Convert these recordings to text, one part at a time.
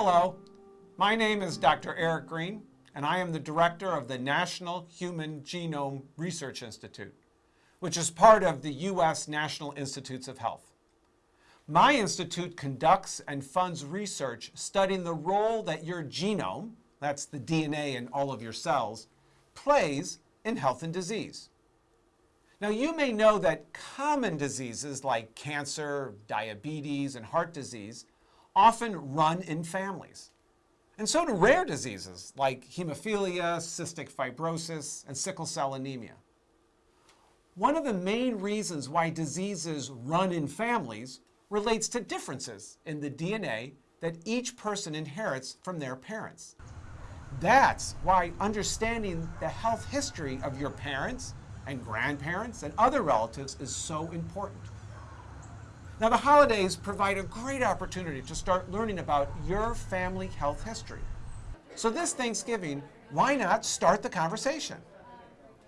Hello, my name is Dr. Eric Green, and I am the director of the National Human Genome Research Institute, which is part of the U.S. National Institutes of Health. My institute conducts and funds research studying the role that your genome, that's the DNA in all of your cells, plays in health and disease. Now, you may know that common diseases like cancer, diabetes, and heart disease often run in families. And so do rare diseases like hemophilia, cystic fibrosis, and sickle cell anemia. One of the main reasons why diseases run in families relates to differences in the DNA that each person inherits from their parents. That's why understanding the health history of your parents and grandparents and other relatives is so important. Now, the holidays provide a great opportunity to start learning about your family health history. So this Thanksgiving, why not start the conversation?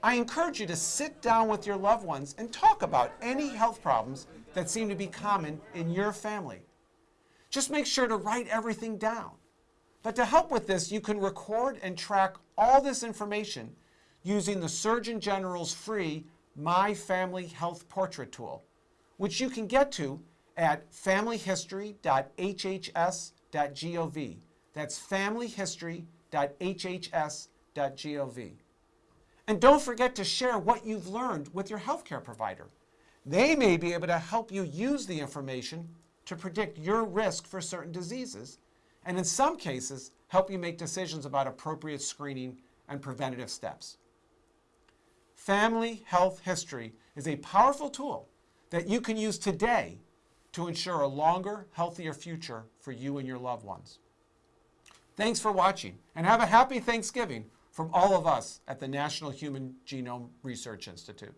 I encourage you to sit down with your loved ones and talk about any health problems that seem to be common in your family. Just make sure to write everything down. But to help with this, you can record and track all this information using the Surgeon General's free My Family Health Portrait tool which you can get to at familyhistory.hhs.gov. That's familyhistory.hhs.gov. And don't forget to share what you've learned with your healthcare provider. They may be able to help you use the information to predict your risk for certain diseases, and in some cases, help you make decisions about appropriate screening and preventative steps. Family Health History is a powerful tool that you can use today to ensure a longer, healthier future for you and your loved ones. Thanks for watching, and have a happy Thanksgiving from all of us at the National Human Genome Research Institute.